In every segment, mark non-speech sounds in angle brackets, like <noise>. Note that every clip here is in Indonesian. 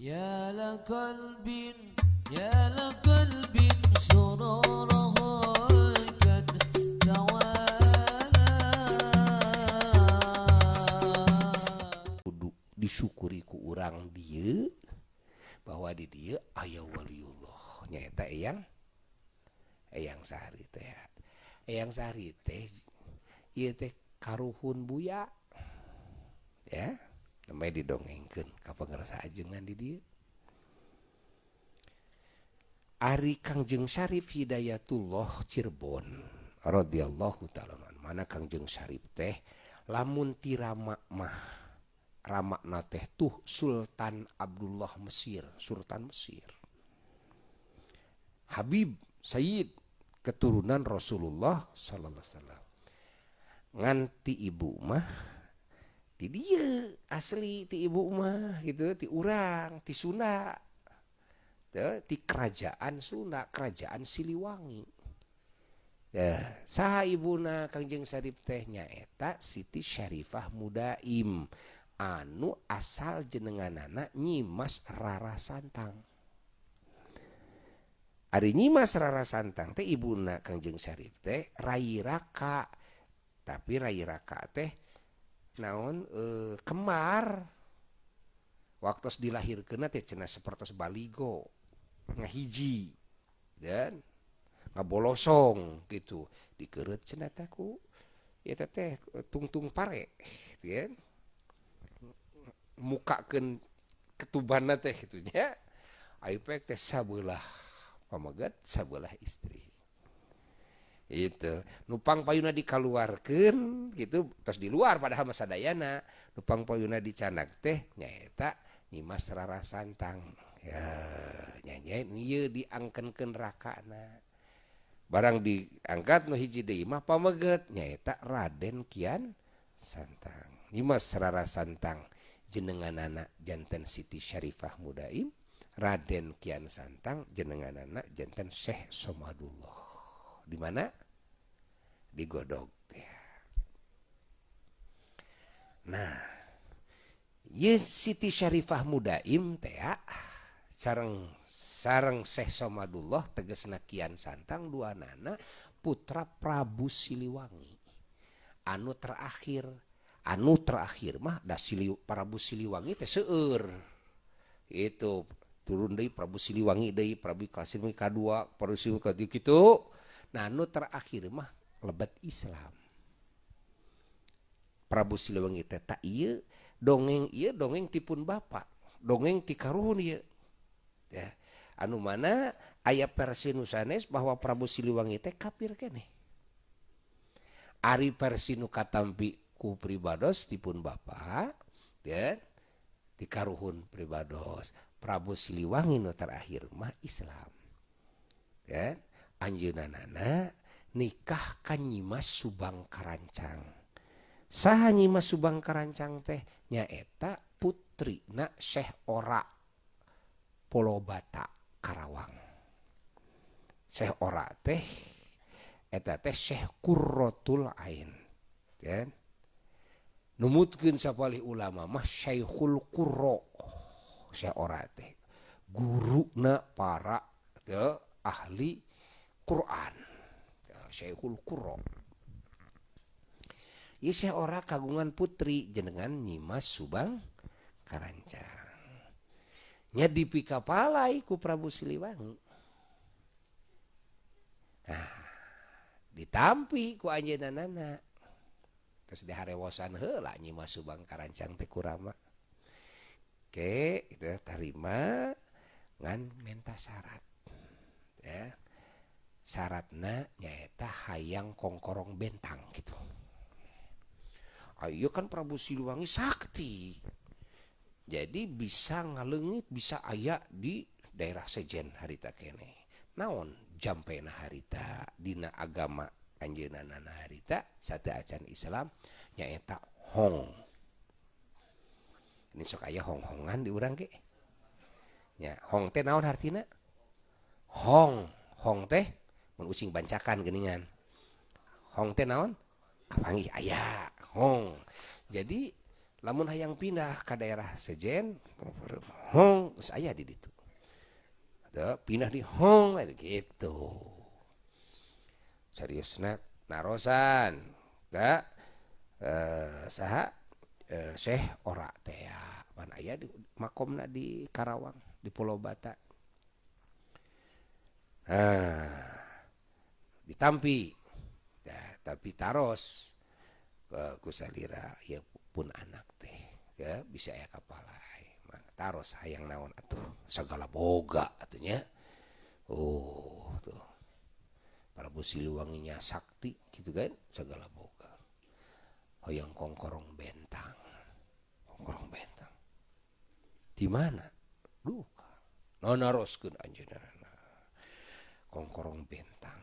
يا لقلب يا لقلب سراره قد توالى kudu disyukuri ku urang dia bahwa di dia ayah waliullah nyata eyang eyang sari teh eyang sari teh ieu teh karuhun buya ya namanya didongengkan kapangerasa ajengan di dia Ari Kangjeng Syarif Hidayatullah Cirebon radhiyallahu ta'ala mana Kangjeng Syarif teh? Lamun tirama mah ramakna teh tuh Sultan Abdullah Mesir Sultan Mesir. Habib Sayyid keturunan Rasulullah sallallahu alaihi wasallam. Nganti ibu mah ti dia asli ti ibu mah gitu. Ti urang ti Sunda. Tuh, ti kerajaan Sunda kerajaan Siliwangi. Ya saha ibuna Kangjeng Syarif tehnya eta Siti Syarifah Mudaim. Anu asal jenenganana nyimas rara santang. Ari nyimas rara santang teh ibuna Kangjeng Syarif teh Rairaka tapi Rairaka teh naon uh, kemar. Waktu dilahirkan cena seperti baligo ngahiji dan ngabolosong gitu. Dikerut cenataku ya teteh tungtung pare ya. Mukakan ketubana teh gitunya ayo teh sabelah pamagat sabelah istri. itu nupang payuna dikaluarkan gitu. Terus di luar padahal masa dayana nupang payuna dicanak teh nyaeta nyimas rara santang. Ya nyanyi ieu diangkenkan rakana. Barang diangkat nu hiji deui mah pameget nyaeta Raden Kian Santang. Nyimas rara santang jenenganana janten Siti Syarifah Mudaim Raden Kian Santang jenenganana janten Syekh Somadullah. Di mana? digodog nah Siti Syarifah mudaim ah, sarang sarang Syekh Somadullah teges nakian santang dua nana putra Prabu Siliwangi. Anu terakhir anu terakhir mah da Sili, Prabu Siliwangi teh seueur. Itu turun dari Prabu Siliwangi dari Prabu Kasim kadua Prabu Siliwangi kitu nah anu terakhir mah lebet Islam. Prabu Silewangi teta iya dongeng iya dongeng tipun Bapak dongeng tikaruhun iya ya anu mana aya versi nusanes bahwa Prabu Siliwangi teh kafir kene Ari versi nu katampi ku pribados tipun Bapak ya tikaruhun pribados. Prabu Siliwangi nu terakhir mah Islam. Ya anjeunanana nikahkan Nyimas Subang Karancang saha Nyimas Subang Karancang teh? Nyaeta putri na Syekh Ora Polobata Karawang. Syekh Ora teh eta teh Syekh Qurratul Ain ya. Numutkeun sapalih ulama mah Syekhul Qurra Syekh Ora teh guruna para ahli Quran. Syekhul Qurra. Ieu Syekh ora kagungan putri jenengan Nyimas Subang Karancang. Nya dipika ku Prabu Siliwangi. Nah ditampi ku anjeunna nana terus diharewosan heula Nyimas Subang Karancang teh kurama. Oke itu tarima ngan menta syarat ya. syaratnya nyaeta hayang kongkorong bentang gitu. Ayo kan Prabu Siliwangi sakti. Jadi bisa ngalengit bisa ayak di daerah sejen harita kene. Naon? Jampena harita dina agama anjeunana harita satu acan Islam nyaeta hong. Ini sok aya hong-hongan di urang ge nya hong teh naon hartina hong. Hong teh ucing bancakan geuningan. Hong teh naon? Kapanggih aya hong. Jadi lamun hayang pindah ke daerah sejen hong saya di Tuh, pindah di hong gitu. Seriusna narosan gak eh saha? Eh, ora teh mana aya di makomna di Karawang di Pulau Bata. Ah ditampi. Ya, tapi taros. Ke kusalira ya pun anak teh ya bisa ya kapalai. Taros hayang naon atuh. Segala boga atunya oh tuh. Prabu Siliwanginya sakti gitu kan? Segala boga. Hoyong kongkorong bentang. Kongkorong bentang. Di mana? Duka. Nonaroskeun anjeunna kongkorong bentang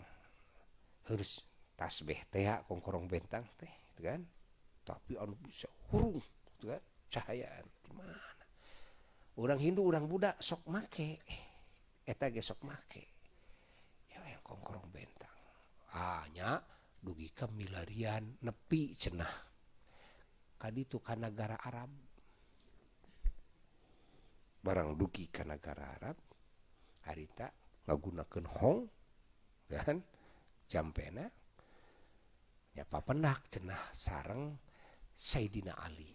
harus tasbih teh kongkorong bentang teh gitu kan. Tapi anu bisa hurung gitu kan. Cahayaan di mana? Orang Hindu orang Buddha sok make. Eta ge sok make. Ya yang kongkorong bentang. Hanya dugi ke milarian nepi cenah. Kadi itu kan negara Arab. Barang dugi ke negara Arab harita ngagunakeun hong kan? Jampena ya papendak cenah sareng Sayyidina Ali.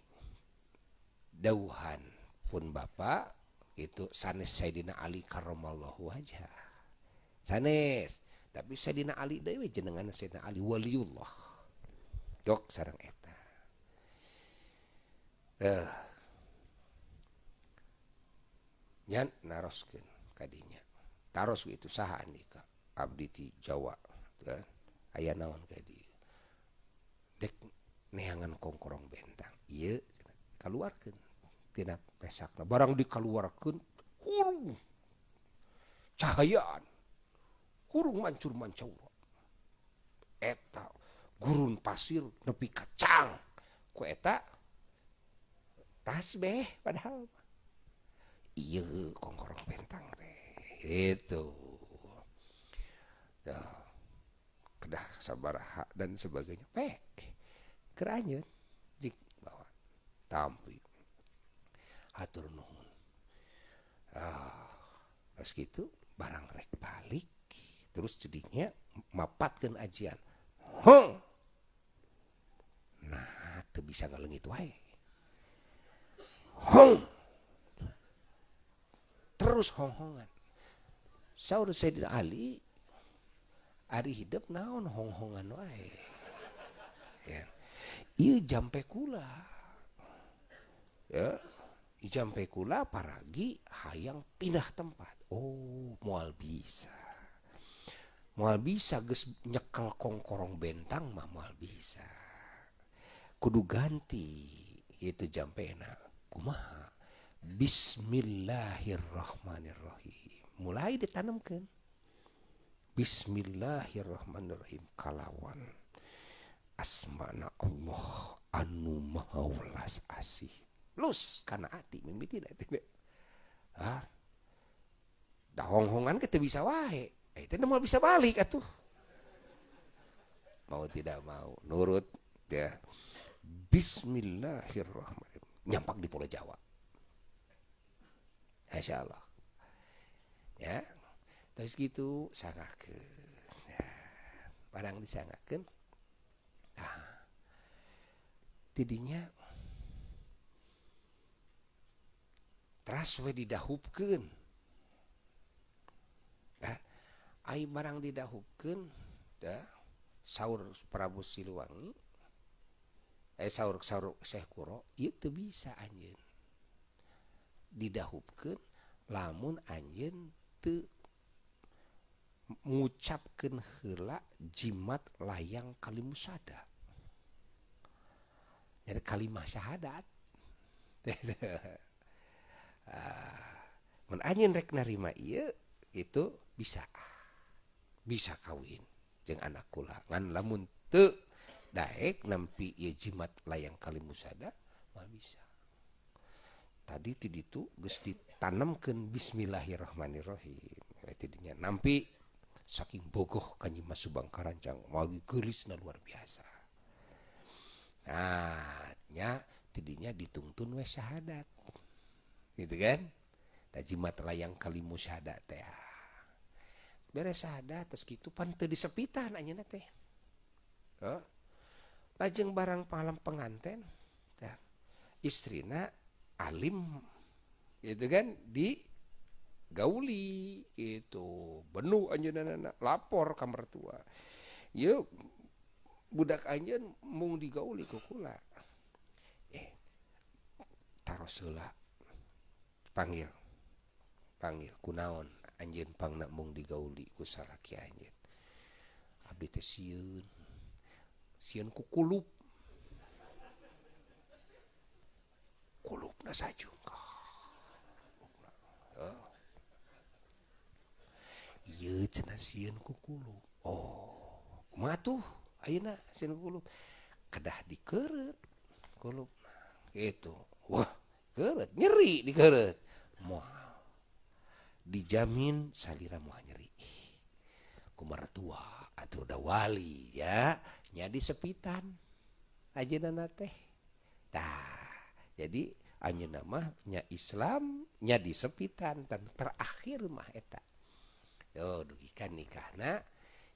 Dauhan pun bapak itu sanes Sayyidina Ali karramallahu wajah. Sanes tapi Sayyidina Ali dewe jenengan Sayyidina Ali waliullah. Jok sareng eta. Eh nyan naroskeun kadinya. Taros itu saha andika abdi ti Jawa aya naon neangan kongkorong bentang. Iye, keluarkantina pesak barang dikeluarkan hurung cahayaan. Kurung mancur mancur eta gurun pasir nepi kacang. Ku eta tasbeh padahal iya kongkorong bentang teh. Itu. Duh. Kedah sabaraha dan sebagainya. Pek keranyeun jik bawa. Tampi. Atur nuhun. Ah pas gitu barang rek balik. Terus jadinya mapatkeun ajian. Hong! Nah teu bisa ngalengit wae. Hong! Terus hong-hongan. Saur Sayyidina Ali ari hidup naon hong-hongan wae. Ya. Ieu jampe kula. Ya. Jampe kula paragi hayang pindah tempat. Oh moal bisa. Moal bisa geus nyekel kongkorong bentang mah moal bisa. Kudu ganti. Itu jampena kumaha? Bismillahirrahmanirrahim. Mulai ditanamkan Bismillahirrahmanirrahim. Kalawan. Asmana Allah anu maha welas asih. Lus karena hati mimpi tidak tidak. Ah dah hong-hongan kita bisa wae. Eh itu mau bisa balik atuh. Mau tidak mau nurut ya. Bismillahirrahmanirrahim. Nyampak di Pulau Jawa. Masya Allah. Ya terus gitu sangat barang disangakan nah, tidinya teras we didahupkan nah, air barang didahupkan dah sahur Prabu Siliwangi eh sahur sahur Syekh Kuro itu bisa anjen didahupkan lamun anjen te ngucapkeun hela jimat layang kalimusada jadi kalimah syahadat. <laughs> Ah, Menanyin rek narima iya itu bisa bisa kawin jeng anak kula. Ngan lamun te daek nampi iya jimat layang kalimusada mah bisa. Tadi itu geus ditanamkan bismillahirrahmanirrahim. Tidinya nampi saking bogoh kanji Mas Subang Karancang magi geulisna luar biasa. Nah nya tidinya ditungtun we syahadat. Gitu kan? Tajimat layang kalimu syahadat teh beres syahadat terus gitu pan teu disepitan anjeunna teh oh. lajeng barang palam penganten teh istrina alim. Gitu kan? Di gauli itu penuh anjunana lapor kamar tua yuk budak anj mung digauli kukula eh taruhlah panggil. Panggil kunaon anj pangnak mung digauli ku kusalah eh, anj Abdi teh siun siun kukulup kulup. Na sajung oh. kukulu Oh kedah dikeret itu Wah keret, nyeri dikeret mual. Dijamin salira mual nyeri. Ku tua atau udah wali ya. Nyadi sepitan. Aja nana teh? Nah jadi anjeun mah nya Islam nyadi sepitan dan terakhir mah eta. Tuh, dugikan nikahna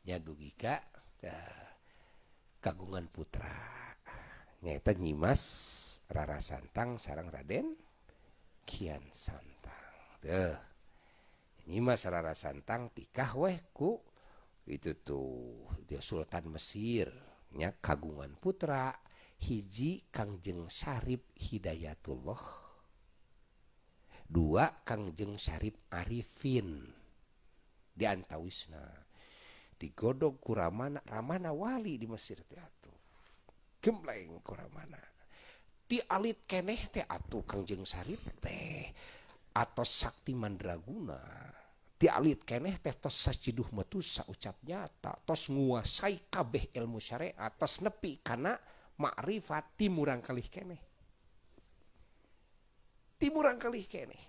nya dugika uh, kagungan putra. Nyata nyimas Rara Santang sarang Raden Kian Santang. Tuh nyimas Rara Santang tikah weh ku. Itu tuh dia Sultan Mesir. Nya kagungan putra hiji Kangjeng Syarif Hidayatullah. Dua Kangjeng Syarif Arifin dianta Wisna digodog kuramana Ramana Wali di Mesir teatur gembleng kuramana dialit keneh teh atuh Kangjeng Sarip teh atau Sakti Mandraguna. Dialit keneh teh tos saciduh metu ucap nyata tos nguasai kabeh ilmu syariat tos nepi kana makrifat timurang kalih keneh. Timurang kalih keneh.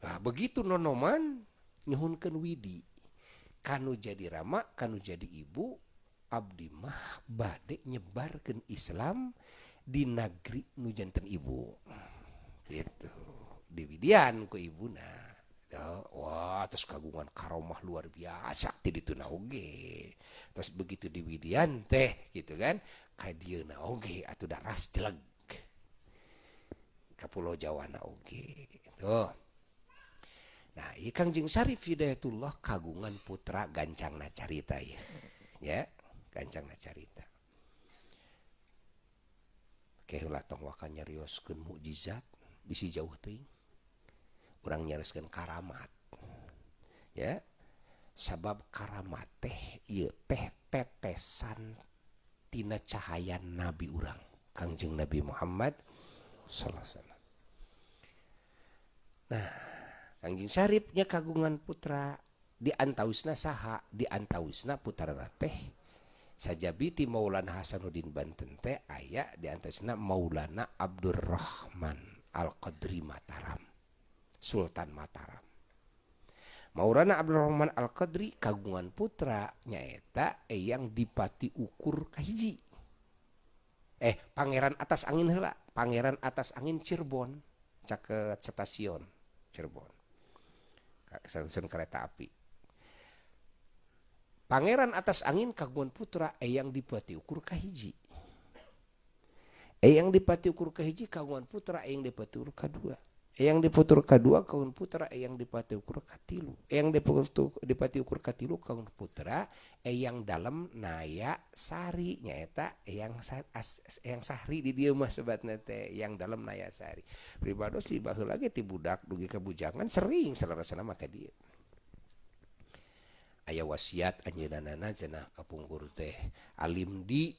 Nah begitu nonoman nyuhunkeun widi. Kanu jadi rama kanu jadi ibu abdi mah bade nyebarkeun Islam di negeri nu janten ibu. Gitu. Di Widian ku ibuna wah terus kagungan karomah luar biasa ti ditu oge. Terus begitu di Widian teh gitu kan ka dieu oge atuh daras jeleg. Ka pulau Jawa na oge. Tuh Nah Kangjeng Syarif Hidayatullah kagungan putra gancang nacarita ya ya gancang nacarita kehulah tong wakan nyarioskeun mukjizat bisi jauh teuing. Urang nyarioskeun karamat. Ya sabab karamat teh ieu teh tetesan tina cahaya nabi urang Kangjeng Nabi Muhammad sallallahu alaihi wasallam. Nah Kangjeng Syarifnya kagungan putra. Di antawisna saha di antawisna putra teh sajabiti Maulana Hasanuddin Banten teh aya di antawisna Maulana Abdurrahman Al Qadri Mataram Sultan Mataram. Maulana Abdurrahman Al Qadri kagungan putra nyaeta yang dipati ukur kahiji. Eh pangeran atas angin hela pangeran atas angin Cirebon caket stasiun Cirebon stasiun kereta api. Pangeran atas angin kagungan putra eyang dipati ukur kahiji. Eyang dipati ukur kahiji kagungan putra eyang dipati ukur kedua. Eyang dipati ukur kedua kagungan putra eyang dipati ukur katilu. Eyang dipati ukur katilu kagungan putra eyang dalam naya sari nyaeta eyang eyang sahri di dia mah sobatna teh yang dalam naya sari. Pribados di baheula lagi ti budak dugi kebujangan sering salarasana maka dia. Aya wasiat anjeunana cenah kapungkur teh alim di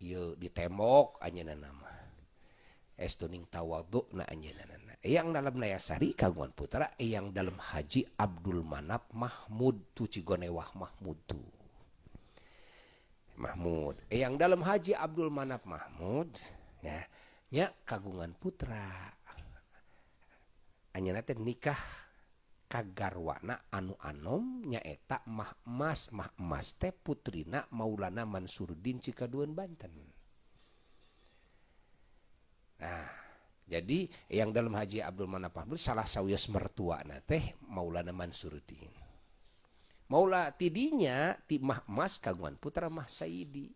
ieu di tembok anjeunana mah. estuning tawadhu na anjeunana yang dalam Nayasari kagungan Putra yang dalam Haji Abdul Manap Mahmud tu Cigonewah Mahmud tu. Mahmud. Yang dalam Haji Abdul Manap Mahmud ya nya kagungan putra. Anjeunna teh nikah kagarwana anu anom nyaeta mah emas mah emas teh putrina Maulana Mansuruddin Cikaduan Banten. Nah, jadi yang dalam Haji Abdul Mahmud salah sawios mertua na teh Maulana Mansuruddin. Maula tidinya ti Mah Mas kagungan putra Mah Saidi.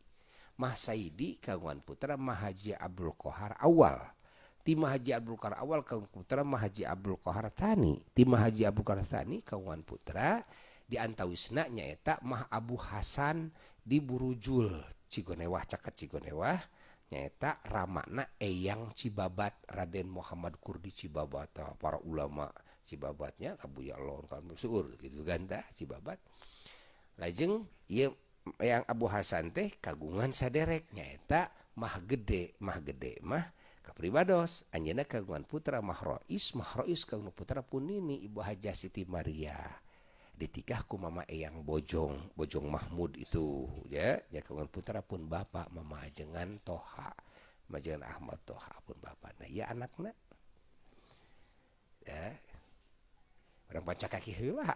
Mah Saidi kagungan putra Mah Haji Abdul Kohar awal. Ti Mah Haji Abdul Kohar awal kagungan putra Mah Haji Abdul Kohar Tani. Ti Mah Haji Abdul Kohar Tani kagungan putra di antawisna nyaeta Mah Abu Hasan di Burujul Cigonewah caket Cigonewah nyaeta Ramakna Eyang Cibabat Raden Muhammad Kurdi Cibabata para ulama Cibabatnya Abu Yalon kamu suur gitu ganda Cibabat. Lajeng ia yang Abu Hasan teh kagungan saderek nyaeta mah gede. Mah gede mah kapribados. Anjena kagungan putra mahrois mahrois kagungan putra punini Ibu Haja Siti Maria. ditikahku mama eyang Bojong Bojong Mahmud itu ya. Ya kawan putra pun bapak mama ajengan Toha. Majengan Ahmad Toha pun bapak nah ya anaknya. Ya. Orang baca kaki heula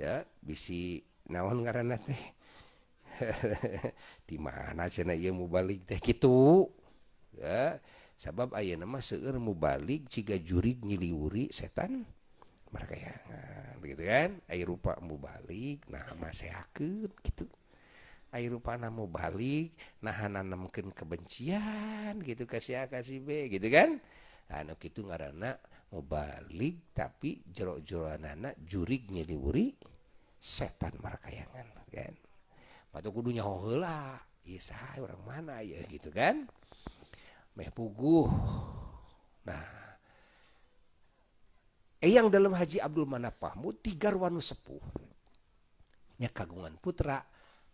ya bisi naon ngaranna teh? <laughs> Di mana cenah ieu mubalik teh? Gitu ya sabab ayeuna mah seueur mubalik ciga jurig nyiliwuri setan. Markayangan gitu kan? Air rupa mau balik nah masehakeun gitu. Air rupa mau balik nah nanamkeun kebencian gitu kasih A kasih B gitu kan? Anu kitu ngaranna mau balik tapi jero-jeroanana jurig nyeliwuri setan markayangan kan? Patu kudu nyaho heula ieu saha orang mana ya gitu kan? Meh puguh. Nah Eyang dalam Haji Abdul Manap Mahmud tiga wanu sepuh. Nya kagungan putra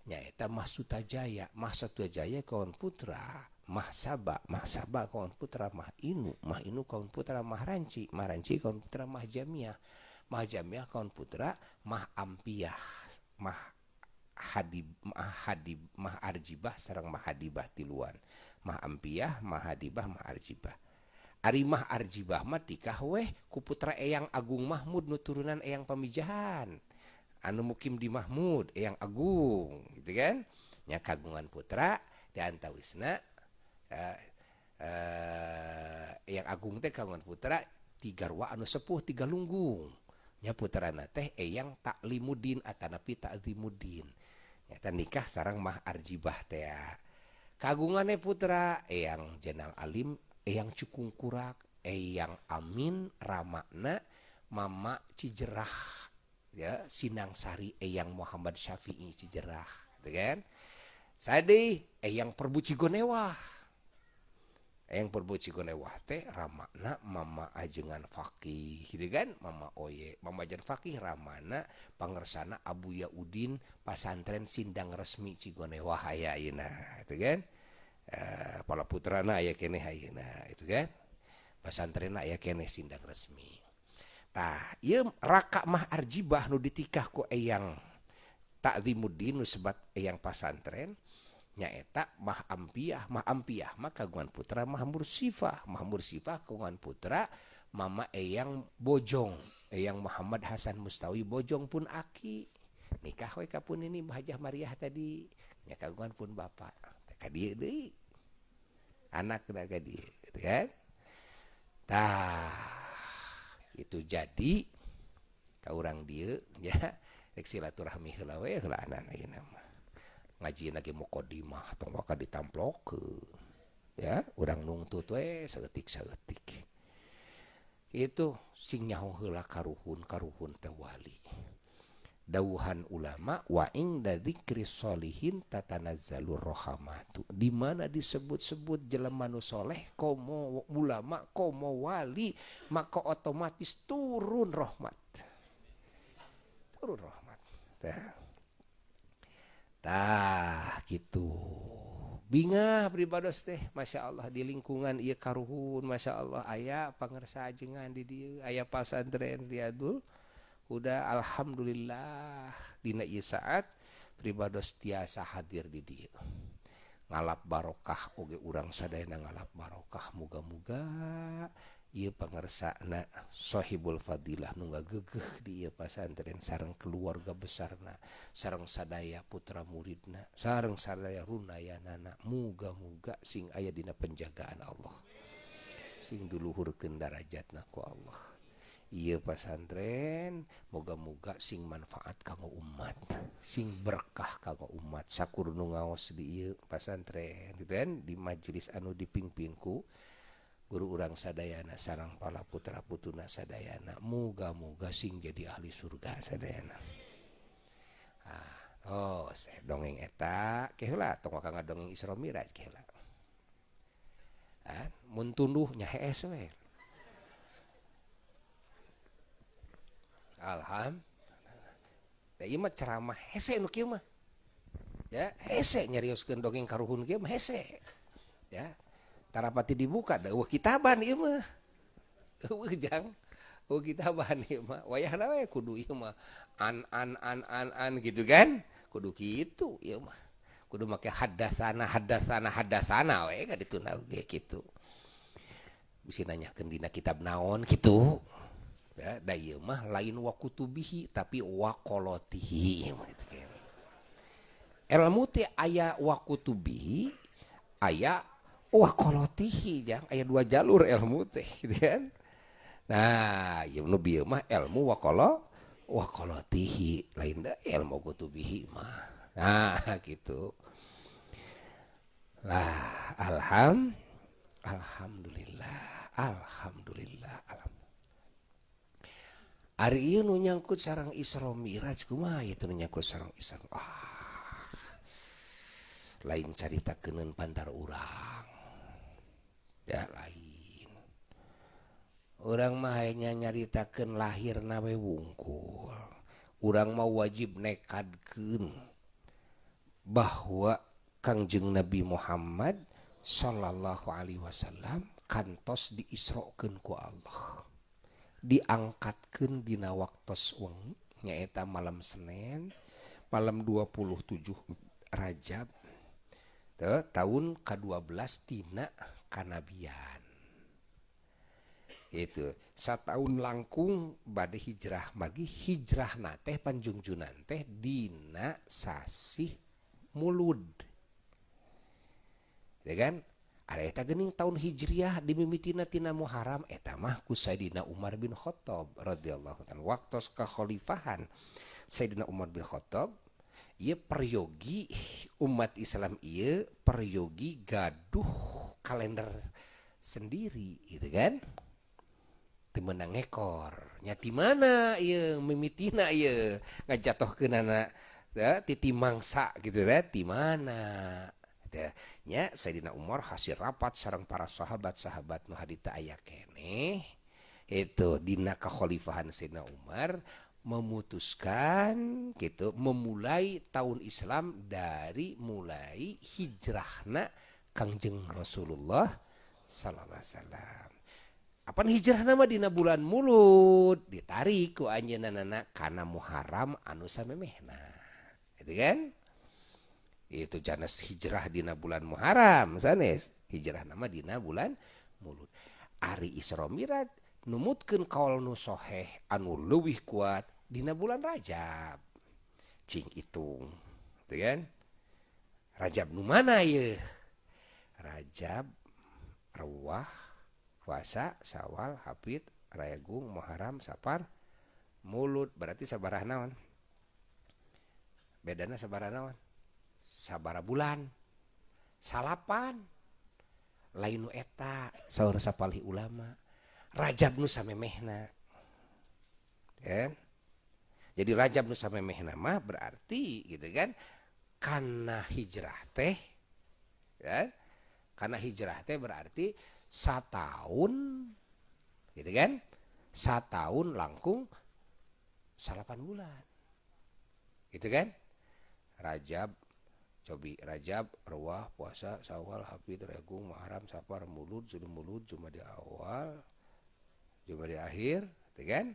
nyaeta Mah Sutajaya. Mah Sutajaya kawan putra Mah Saba. Mah Saba kawan putra Mah Inu. Mah Inu kawan putra Mah Ranci. Mah Ranci kawan putra Mah Jamiah Mah Jamiah kawan putra Mah Ampiah. Mah Hadib Mah Hadib Mah Arjibah sarang Mah Hadibah tiluan. Mah Ampiah Mah Hadibah Mah Arjibah Arimah Arjibah matikah weh ku putra Eyang Agung Mahmud nu turunan Eyang Pamijahan. Anu mukim di Mahmud Eyang Agung gitu kan? Nya kagungan putra di antawisna eh, eh, Eyang Agung teh kagungan putra tiga ruwa anu sepuh tiga lunggung. Nya putrana teh Eyang Taklimudin atanapi Takzimudin nyata nikah sarang Mah Arjibah teh kagungannya putra Eyang Jenal Alim Eyang Cukung Kurak, Eyang Amin, Ramakna, Mama Cijerah, ya Sinang Sari, Eyang Muhammad Syafi'i Cijerah, gitu kan? Sadi, Eyang Perbu Cigonewah, Eyang Perbu Cigonewah teh Ramakna, Mama Ajengan Fakih, gitu kan? Mama Oye, Mama Ajen Fakih, Ramana, Pangersana Abu Yaudin, Pasantren Sindang Resmi Cigonewah, ya, gitu kan? Uh, pala putrana aya kene hayeuna itu kan? Pesantrenna aya kene sindang resmi. Tah ieu raka mah arjibah nu ditikah ku eyang takzimuddin nu sebat eyang pasantren nyaeta mah ampiah mah ampiah mah kagungan putra mah mursifah mah mursifah kagungan putra mama eyang bojong eyang Muhammad Hasan Mustawi bojong pun aki. Nikah we kapun ini Hajah Mariah tadi nya kagungan pun bapak dia deui anak ka dia gitu kan? Tah itu jadi ka urang dia ya. Rek silaturahmi heula we heula anak ayeuna mah ngaji lagi mukodimah tong waka ditamplokeun ya. Urang nungtut we saeutik saeutik itu sing nyaho heula karuhun karuhun teh wali dauhan ulama wa inda dzikri solihin tatanazzalur rohamatu. Di mana disebut-sebut jelema nu soleh komo ulama komo wali maka otomatis turun rahmat. Turun rahmat. Tah. Gitu. Bingah beribados teh. Masya Allah di lingkungan iya karuhun Masya Allah. Ayah pangersa ajengan di dia. Ayah pasantren riadul udah Alhamdulillah. Dina saat pribados tiasa hadir di dia ngalap barokah oge urang sadayana ngalap barokah. Muga-muga ia pengersa na sohibul fadilah nungga gegeh di ia pasantren. Sarang keluarga besar na sarang sadaya putra muridna sarang sadaya runayanana. Muga-muga sing ayah dina penjagaan Allah. Sing duluhur darajatna ku Allah. ieu pasantren moga-moga sing manfaat kanggo umat sing berkah kanggo umat. Sakur nu ngaos di ieu pasantren dan di majelis anu dipimpinku guru urang sadayana sarang pala putra putuna sadayana moga-moga sing jadi ahli surga sadayana. Ah Oh saya dongeng eta kela tong kang dongeng Isra Miraj kela ah, mun tunduhnya hees we. Alham. Da ieu mah ceramah hese nu kieu mah. Ya, hese nyarioskeun dongeng karuhun kieu mah hese. Ya. Tarapati dibuka da eueuh kitaban ieu mah. <laughs> Eueuh jang. Eueuh kitaban ieu mah. Wayahna kudu ieu mah an an an an an gitu kan. Kudu kitu ieu mah. Kudu make hadasana hadasana hadasana we ka dituna ge kitu. Bisa nanyakeun dina kitab naon gitu ya da ieu mah lain wakutubihi tapi waqolotihi ilmu teh aya wakutubihi aya waqolotihi jang. Aya dua jalur ilmu teh gitu kan. Nah ieu nu mah ilmu waqolo waqolotihi lain da ilmu kutubihi mah. Nah <laughs> gitu. Lah alham alhamdulillah alhamdulillah alhamdulillah Ari nu nyangkut sarang Isra Miraj kuma itu nyangkut sarang Isra ah. lain carita kenen pantar urang. Ya lain. Orang hayang nyaritakeun lahir nawe wungkul. Urang mau wajib nekadkeun bahwa Kangjeng Nabi Muhammad sallallahu Alaihi Wasallam kantos diisrokeun ku Allah. Diangkatkan dina waktos wengi nyaeta malam Senin malam 27 Rajab Tuh, tahun ke-12 tina kanabian. Itu satahun langkung badai hijrah magi hijrah nate panjungjunan teh dina sasih mulud. Ya kan Ada gening tahun hijriah dimimitina tina Muharram eta mah ku Sayyidina Umar bin Khattab radhiyallahu waktu kekhalifahan Sayyidina Umar bin Khattab ieu peryogi umat Islam ieu peryogi gaduh kalender sendiri gitu kan? Teu meunang ekor. Nya ti mana ieu mimitina ieu? Ngajatohkeun anak ya, titi mangsa gitu ya ti mana nya Sayyidina Umar hasil rapat sarang para sahabat-sahabat nu hadita aya kene itu dina kekhalifahan Sayyidina Umar memutuskan gitu memulai tahun Islam dari mulai hijrahna Kangjeng Rasulullah sallallahu alaihi wasallam. Apa hijrah nama dina bulan mulut ditarik ku anjeunna kana Muharram anu samemehna. Itu kan? itu Janes hijrah Dina bulan Muharram sanes. Hijrah nama Dina bulan mulut Ari Isra Mirat kaul kaol nushoheh anu leuwih kuat Dina bulan Rajab. Cing itu kan? Rajab nu mana ye Rajab ruah puasa sawal hafid rayagung Muharram sapar mulut berarti sabarah naon? Bedana sabarah naon? Sabara bulan. Salapan. Lain nu eta saur sapalih ulama. Rajab nu samemehna. Kan? Jadi rajab nu samemehna mah berarti gitu kan karena hijrah teh ya karena hijrah teh berarti satahun gitu kan? Satahun langkung salapan bulan. Gitu kan? Rajab cobi Rajab Rawah puasa Sawal Hafid Regung Muharram Safar Mulud Zulul Mulud cuma di awal cuma di akhir gitu kan?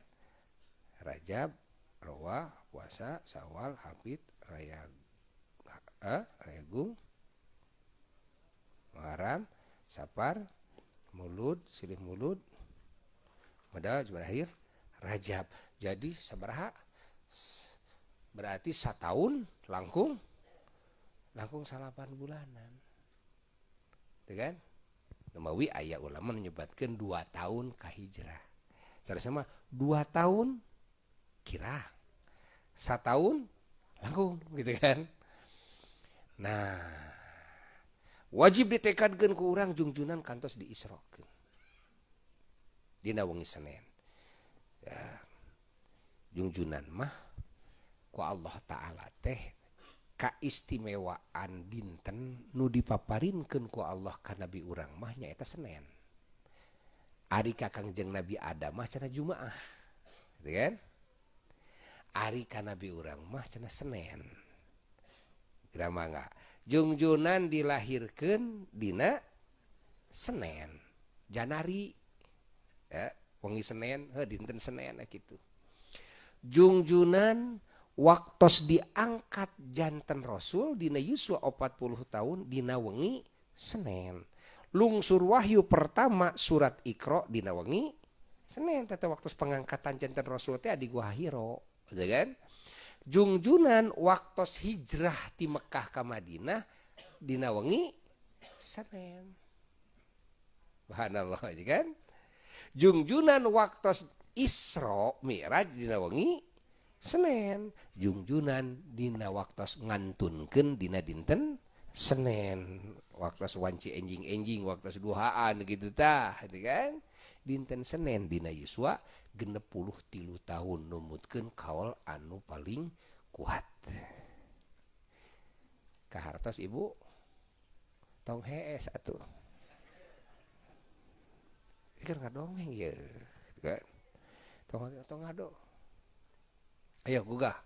Rajab Rawah puasa Sawal Hafid Raya eh, Regung Muharram Safar Mulud Silih Mulud modal cuma akhir Rajab. Jadi sabaraha berarti setahun langkung langkung salapan bulanan itu kan Nemawi ayah ulama menyebatkan dua tahun ke hijrah. Cara sama dua tahun kira, tahun langkung gitu kan. Nah, wajib ditekadkan ke orang jungjunan kantos diisrokeun. Dina wengi Senin. Ya. Jungjunan mah ku Allah taala teh kaistimewaan dinten nu dipaparinkanku Allah karena nabi urang mahnya eta Senin Ari Kakangjeng Nabi Adam mah cena Jumaah Ari ka nabi urang mah cena Senin Kira jungjunan dilahirkan Dina Senin Janari. Ya, wengi Senin dinten Senin gitu jungjunan waktos diangkat jantan Rasul dina Yuswa 40 tahun dina wengi Senin. Lungsur wahyu pertama surat Iqra dina wengi Senin tete waktu pengangkatan jantan Rasul teh di Gua Hiro, kan? Jungjunan waktu hijrah di Mekah ke Madinah dina wengi Senin. Subhanallah kan? Jungjunan waktu Isra Mi'raj dina wengi Senin jungjunan dina waktu ngantunkeun dina dinten Senin waktu wanci enjing enjing waktu duhaan gitu gitu kan? Dinten Senin dina Yuswa genep puluh tilu tahun numutkeun kaul anu paling kuat. Kahartos ibu? Tong hees atuh. Ngadongeng ya kan? Tong tong ngado ayo gugah.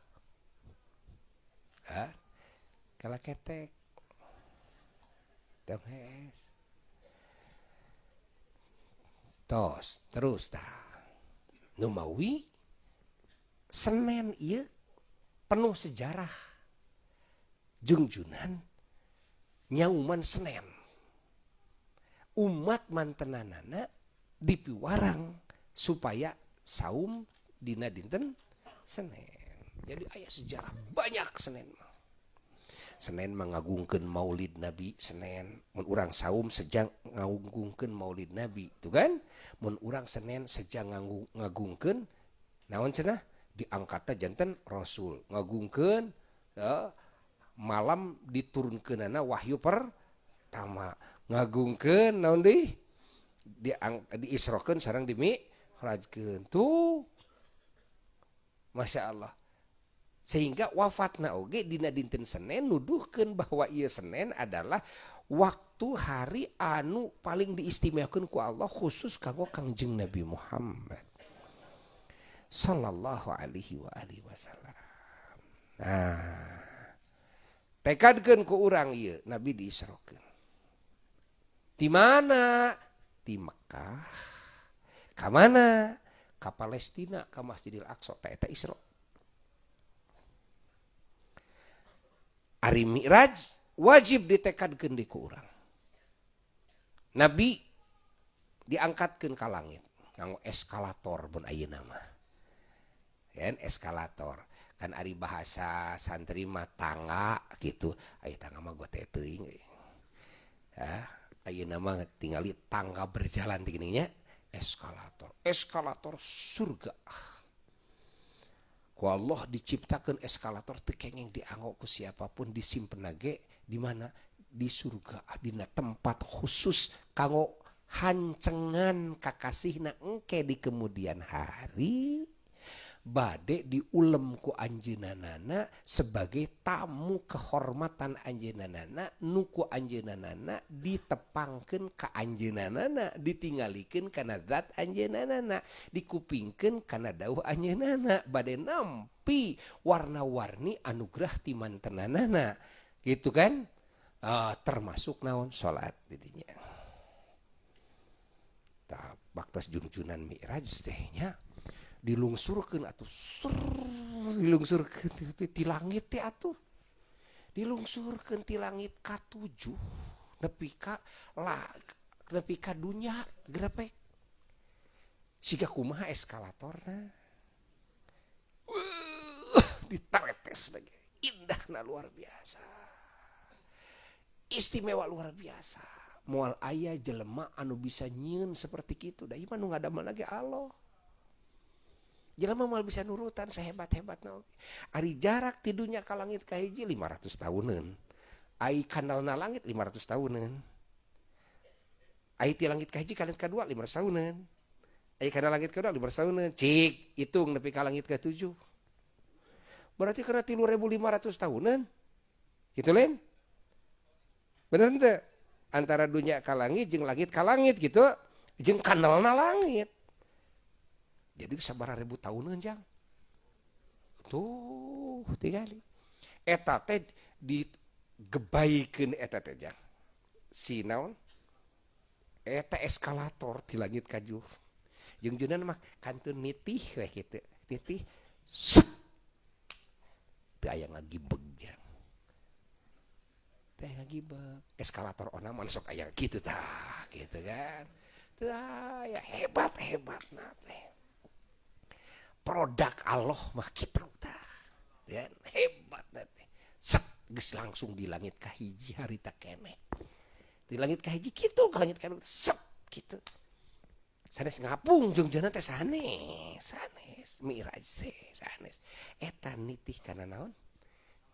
Ah kala ketek. Tong hees tos terus tah numawi Senin iya penuh sejarah. Jungjunan nyauman Senin umat mantenanana dipiwarang supaya saum dina dinten Senin jadi ayah sejarah banyak Senin Senin mengagungkan maulid Nabi Senin menurang saum sejak ngagungkan maulid Nabi itu kan? Menurang Senin sejak ngagungkan naon cenah? Diangkatnya jantan Rasul. Ngagungkan ya, malam diturunkan anak wahyu pertama. Ngagungkan naon di di diisrokan sarang demi rajkeun tuh Masya Allah sehingga wafatna oge dina dinten Senin nuduhkan bahwa ia Senin adalah waktu hari anu paling diistimewakan ku Allah khusus kanggo kangjeng Nabi Muhammad Sallallahu alaihi wa alihi wasallam. Nah tekadkeun ku urang ieu Nabi diisrokeun. Di mana? Di Mekah ka mana? ka Palestina ka Masjidil Aqsa teh eta Isra. Ari Mi'raj wajib ditekadkeun di ku urang. Nabi diangkatkeun ka langit nganggo eskalator pun ayeuna mah. Kan eskalator kan ari bahasa santri mah tangga gitu ayo tangga mah gue teteuing ya ayo nama tinggali tangga berjalan tingginya eskalator eskalator surga. Ku Allah diciptakan eskalator tekengeng dianggok ku siapa pun disimpen nage di mana? Di surga dina tempat khusus kanggo hancengan kakasihna engke di kemudian hari badek diulem ku anjeunanana sebagai tamu kehormatan anjeunanana nuku anjeunanana ditepangkeun ka anjeunanana ditingalikeun kana zat anjeunanana dikupingkeun kana dawuh anjeunana bade nampi warna-warni anugerah ti mantenanana. Gitu kan? Uh, termasuk naon? Salat didinya. Tak baktas junjunan mi'raj tehnya dilungsurkan atau sur dilungsurkan di langit ya atuh. Dilungsurkan di langit K7 nepi ka lah nepi ka dunya grepek siga kumaha eskalatorna? Ditaretes lagi. Indah nah luar biasa. Istimewa luar biasa. Mual ayah jelema anu bisa nyiun seperti itu da iman nu ngadamel lagi Allah jelema mual bisa nurutan sehebat-hebat na ari jarak tidunya ka langit ka hiji 500 tahunan. Ai kanalna langit 500 tahunan. Ai ti langit ka hiji ka langit kadua 500 tahunan. Ai kana langit kedua 500 tahunan. Cik hitung nepi ka langit ke tujuh. Berarti karena 3500 tahunan. Gitu lain bener ente antara dunia ka langit jeung langit ka langit gitu jeung kanalna langit jadi sabaraha ribu tahunan jang tuh tinggali. Eta teh digebaikeun eta teh jang si naon? Eta eskalator di langit kajuh jeung junan mah kantun nitih we kitu. Nitih teu aya ngagibeg jang teh ngagibeg. Eskalator onaman sok aya gitu tah gitu kan? Teu aya hebat hebat na teh produk Allah mah kitu tah ya hebat na teh set geus langsung di langit kahiji harita keneh di langit kahiji kitu ka langit kanu set kitu. Sanes ngapung jeung jana teh sanes sanes. Miraj sanes. Eta nitih kana naon?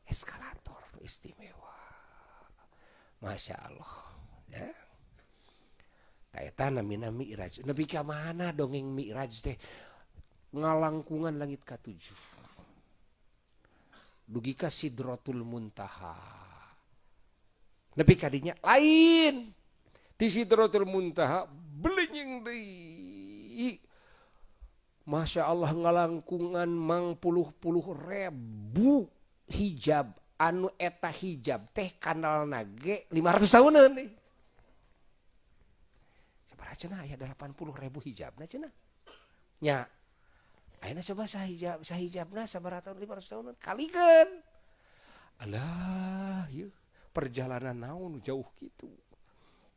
Eskalator istimewa. Masya Allah ya. Kaita namina mi'raj. Nabi ka mana dongeng mi'raj teh ngalangkungan langit katujuh. Dugi ka sidratul muntaha. Nabi kadinya lain. Di sidratul muntaha belinying deui. Masya Allah ngalangkungan mang puluh-puluh ribu hijab. Anu eta hijab teh kanal nage 500 tahunan nih seberapa cenah ya 80 ribu hijab nah cenah. Nya Aina coba sahijab sahijabna sabaraha tahun 500 tahunan. Kalikan. Alah yeuh perjalanan naon jauh gitu.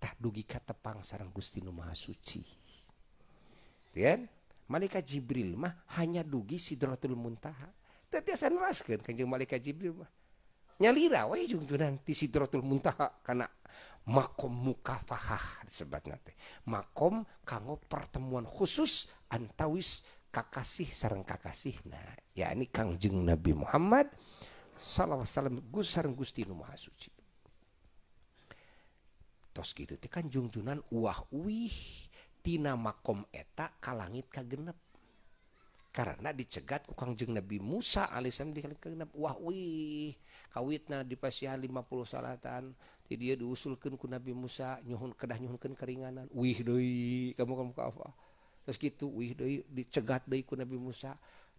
Tah dugi ka tepang sareng Gusti Nu Maha Suci. Kan? Malaikat Jibril mah hanya dugi Sidratul Muntaha. Teu tiasa neraskeun kanjeng malaikat Jibril mah. Nyalira we junjunan di Sidratul Muntaha kana makom mukafahah disebutna teh. Makom kanggo pertemuan khusus antawis kakasih sarang kakasih. Nah yakni Kangjeng Nabi Muhammad sallallahu alaihi wasallam Gus sareng Gusti nu Maha Suci. Tos kitu teh kan jungjunan uah uih tina makom eta ka langit ka genep karena dicegat ku Kangjeng Nabi Musa alaihissalam di langit kagenep uah uih kawitna di 50 salatan ti dia diusulkeun ku Nabi Musa nyuhun kedah nyuhunkeun keringanan. Wih deui kamu kamu ka apa terus gitu wih deui dicegat deui ku Nabi Musa.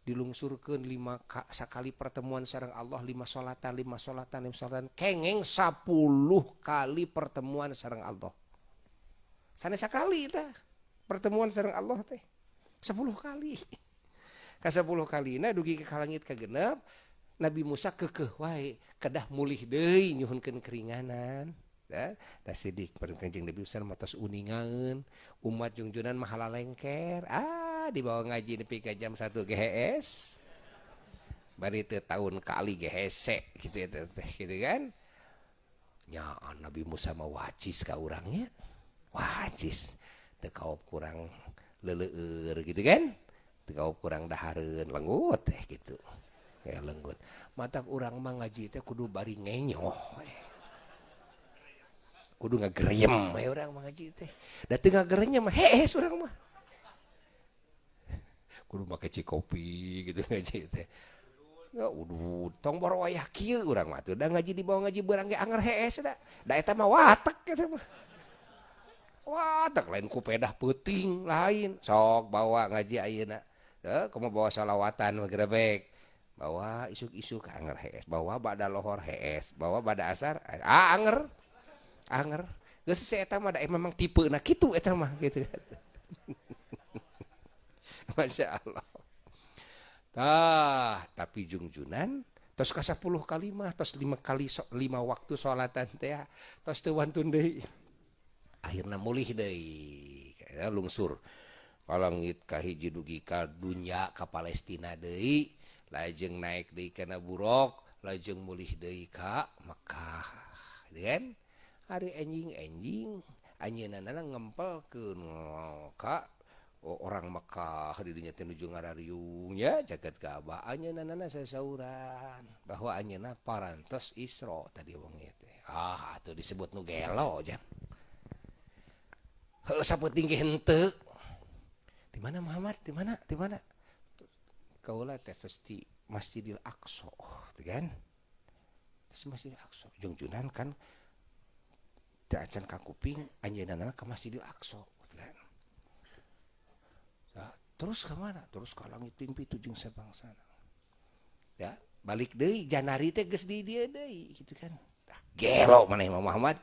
Dilungsurkeun lima ka, sakali pertemuan sareng Allah lima solatan lima solatan lima solatan. Kengeng sepuluh kali pertemuan sareng Allah. Sana sekali tah pertemuan sareng Allah teh. Sepuluh kali. <laughs> Ka sepuluh kali nah dugi ke langit ka genep Nabi Musa kekeh wae. Kedah mulih deui nyuhunkeun keringanan sidik. Pada Kanjeng Nabi Usman matos uningan umat jungjunan mahala lengker. Ah dibawa ngaji nepi ke jam 1 GHS bari teu tahun kali GHC gitu ya teh gitu kan. Nya Nabi Musa mah wacis ka urangnya wacis. Teu kaop kurang leleur gitu kan. Teu kaop kurang dahareun lenggut teh gitu. Ya lenggut. Mata urang mah ngaji teh kudu bari ngenyoh eh. Kudu ngagerem we urang mah ngaji teh. Da teu ngagerenya mah hees urang mah. Kudu make cikopi gitu <laughs> ngaji teh. Nggak udah tong boro wayah kieu urang mah tuh. Ngaji di bawah ngaji beurang ge anger hees da da eta mah watek gitu mah. Watek lain ku pedah peuting lain. Sok bawa ngaji ayeuna. Teu kumaha bawa salawatan grebek bawa isuk-isuk anger hees bawa bada lohor hees bawa bada asar ah anger anger geus si eta mah da memang tipe nah kitu eta mah gitu <laughs> Masya Allah Tah, tapi jungjunan tos 10 kali mah tos 5 kali so, 5 waktu salatan teh tos teu wantun deui. Akhirna mulih deui. Kaya lungsur. Kalangit ka dugi ka dunya ka Palestina deui, lajeng naik deui kana burok, lajeng mulih deui ka Mekah. Gitu kan? hari enjing enjing anjin ngempel ke Kak oh, orang Mekkah dirinya menuju ngariumnya jagat keabaannya nanana sesauran. Bahwa anjena parantos Isra tadi wong itu ah tuh disebut nu gelo nugelo jam saputing gente di mana Muhammad? Di mana? Di mana? Kaulah tes di Masjidil Aqsa oh, kan? Masjidil Aqsa. Jungjunan kan acan ka kuping anjeunna ka Masjidil Aqsa kan Nah, terus ke mana? Terus ke langit ping pitu jeung sabangsana. Ya, balik deui Janari teh geus di dieu deui gitu kan. Dah gelo maneh Imam Muhammad.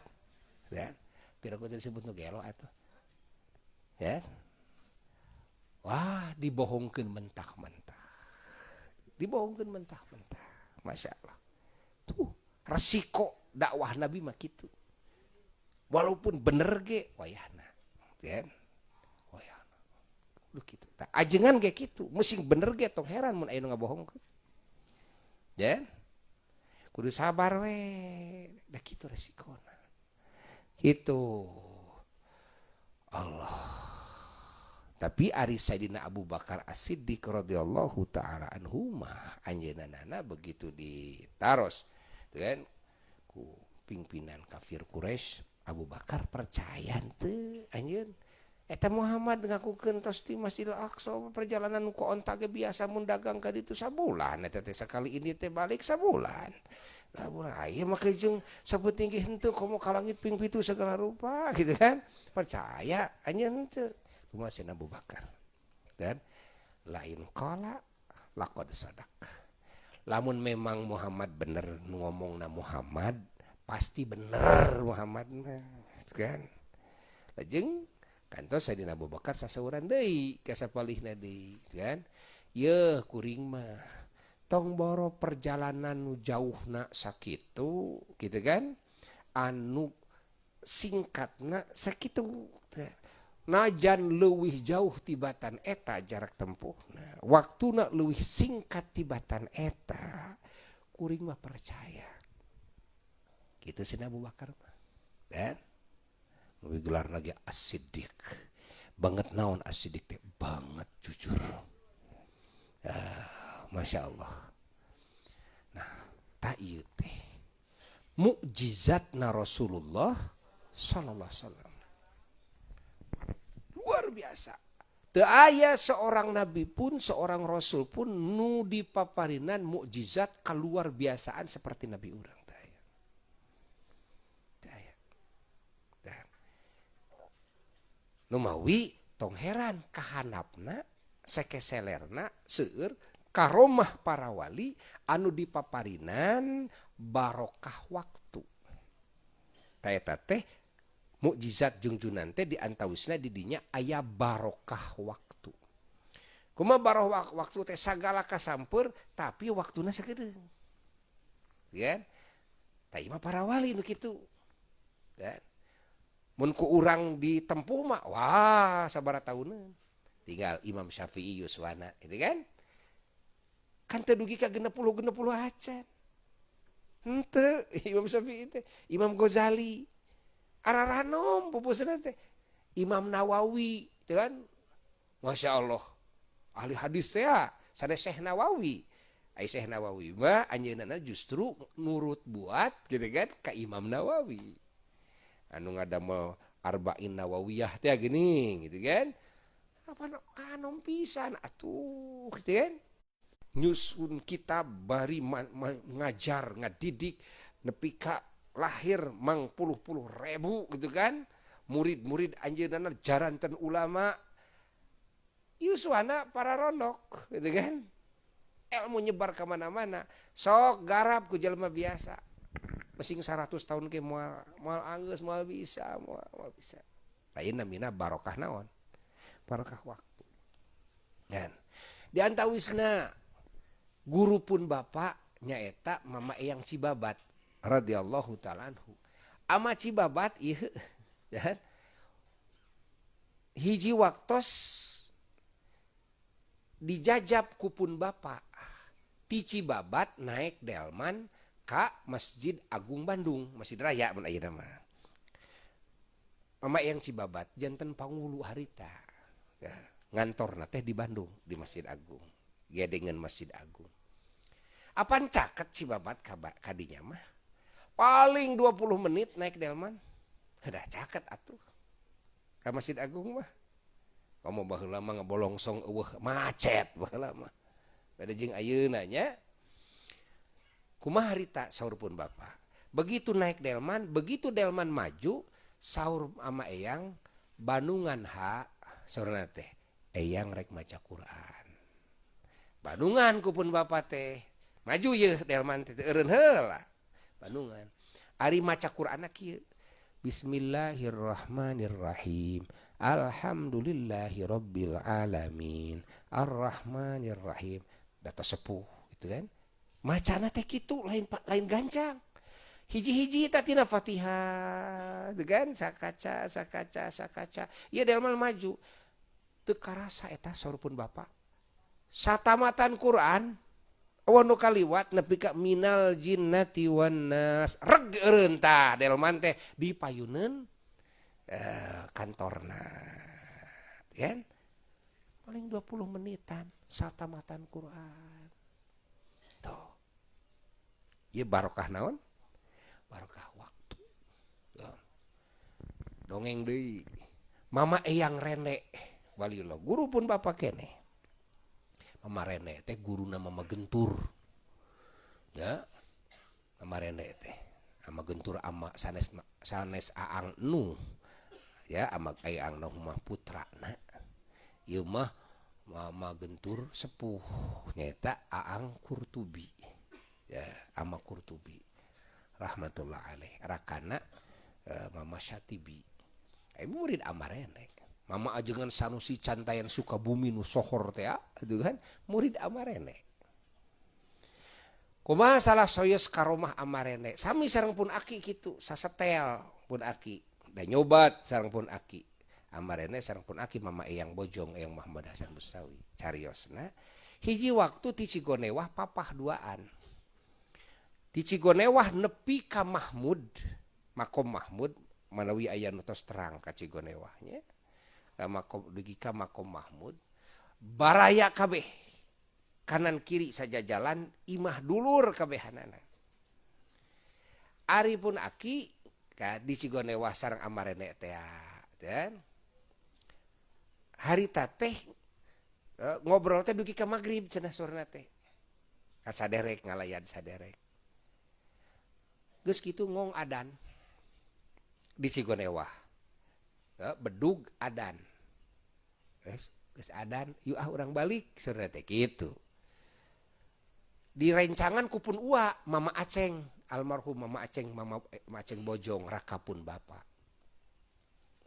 Ya. Pira ku disebut nu gelo atuh. Ya. Wah, dibohongkeun mentah-mentah. Dibohongkeun mentah-mentah. Masya Allah. Tuh, resiko dakwah Nabi mah gitu. Walaupun bener ge wayahna. Ya. Lu gitu. Tak ajengan kayak gitu. Mesin bener ge tong heran mun aya nu ngabohong ya. Kudu sabar we. Da gitu resikona gitu. Allah. Tapi ari Sayyidina Abu Bakar As-Siddiq radhiyallahu taala anhu mah anjeunana begitu ditaros kan ku pimpinan kafir Quraisy Abu Bakar percaya teu anjeun Eta Muhammad ngakukeun tos di Masjidil Aqsa perjalanan ku onta ge biasa mun dagang ka ditu sabulan eta teh sakali ini teh balik sabulan. Lah bulan aya mah jeung saputing henteu komo ka langit ping pitu segala rupa <laughs> gitu kan. Percaya anya henteu. Kumaha Abu Bakar. Dan lain kala lakod sadak. Lamun memang Muhammad bener ngomongna Muhammad pasti bener Muhammad kan? Lajeng kantos Sayyidina Abu Bakar sasauran deui ka sapalihna deui kan? Ye kuring mah tong boro perjalanan nu jauhna sakitu gitu kan? Anu singkatna sakitu najan leuwih jauh tibatan eta jarak tempuh nah, leuwih singkat tibatan eta kuring mah percaya. Gitu sih Abu Bakar dan lebih gelar lagi asidik banget naon asidik teh? Banget jujur. Ya, masya Allah. Nah tak iya teh. Mukjizat na Rasulullah sallallahu alaihi wasallam. Luar biasa. Teu aya seorang nabi pun, seorang rasul pun nu dipaparinan mukjizat keluar biasaan seperti nabi urang. Numawi tong heran kahanapna sekeselerna seueur karomah para wali anu dipaparinan barokah waktu. Taeta teh mukjizat jungjunan teh diantawisna didinya ayah barokah waktu. Kuma barokah waktu teh sagala kasampur tapi waktuna sekedeung ya Taima para wali nu kitu. Ya ku urang ditempuh mah wah sabara tahunan. Tinggal Imam Syafi'i Yuswana itu kan? Kan tedugi ka genep puluh genep puluh acan. Ente <laughs> Imam Syafi'i itu Imam Ghazali. Araranom pupusna teh. Imam Nawawi itu kan? Masya Allah. Ahli hadis teh ya sana Syekh Nawawi. Ai Syekh Nawawi mah anjeunna justru nurut buat gitu kan ka Imam Nawawi anu ngadamel arba'in nawawiyah teh gini gitu kan? Apa anom pisan atuh gitu kan? Nyusun kita bari ngajar ngadidik nepi ka lahir mang puluh puluh ribu gitu kan? Murid-murid anjeunana jaranten ulama yuswana para ronok gitu kan? Ilmu nyebar ke mana-mana sok garap ku jelma biasa masing 100 tahun ke mual mual anggus mual bisa mual, mual bisa. Lain namina barokah naon? Barokah waktu. Dan di antawisna guru pun bapak nyaeta mama eyang cibabat radhiyallahu taala ama cibabat iya <laughs> dan hiji waktos dijajab kupun bapak ti cibabat naik delman Masjid Agung Bandung Masjid Raya nama Mama yang Cibabat jantan pangulu harita. Ya, ngantor teh di Bandung di Masjid Agung. Ya dengan Masjid Agung. Apaan caket Cibabat kabak kadinya mah? Paling 20 menit naik delman. Udah caket atuh. Ke Masjid Agung mah. Kamu baheula mah ngabolongsong eueuh macet baheula mah. Pada jeung ayeuna nya kumaha harita saur pun bapak. Begitu naik delman begitu delman maju sahur ama eyang Bandungan ha saurna teh eyang rek maca Quran. Bandungan kupun bapak teh maju ye delman teh eureun heula Bandungan. Ari maca Quran kieu. Bismillahirrahmanirrahim. Alhamdulillahi Rabbil Alamin. Ar-Rahmanirrahim. Data sepuh gitu kan Macana teh gitu lain lain gancang. Hiji-hiji tatina Fatihah kan? Sakaca sakaca sakaca. Ya delman maju. Teu rasa eta pun bapak satamatan Quran awan nu kaliwat nepi ka minal jinnati wan nas. Reg eureun tah delman teh di payuneun eh, kantorna kan? Paling 20 menitan satamatan Quran Ia barokah naon? Barokah waktu. Ya. dongeng deui. Mama eyang renek waliullah guru pun Bapak kene. Mama rene teh guru nama Mama gentur ya. Mama rene teh. Ama gentur ama sanes sanes aang nu. Ya ama eyang nu mah putra na. Ieu mah Mama gentur sepuh nyata aang kurtubi. Ya ama kurtubi rahmatullah alaih. Rakana uh, mama syatibi. Eh murid amarene mama ajengan sanusi cantayan suka bumi nu sohor teh itu kan? Murid amarene kumaha salah soyos karomah amarene sami sarang pun aki gitu sasetel pun aki. Dan nyobat sarang pun aki. Amarene sarang pun aki mama eyang bojong eyang Muhammad Hasan Mustawi. Cariosna hiji waktu ti Cigonewah papah duaan di Cigonewah nepi ka Mahmud. Makom Mahmud manawi aya nutos terang ka Cigonewahnya makom dugi ka makom Mahmud. Baraya kabeh. Kanan kiri saja jalan imah dulur kabehanana Ari pun aki ka di Cigonewah sarang amarene teh dan harita teh eh, ngobrol teh dugi ka magrib cenah sorna teh. Kasaderek ngalayan saderek. Geus kitu ngong adan. Di Cigonewah ya, bedug adan. Geus adan yuk ah orang balik. Saudara teh gitu di rencangan kupun ua mama aceng. Almarhum mama aceng mama, mama aceng bojong rakapun bapak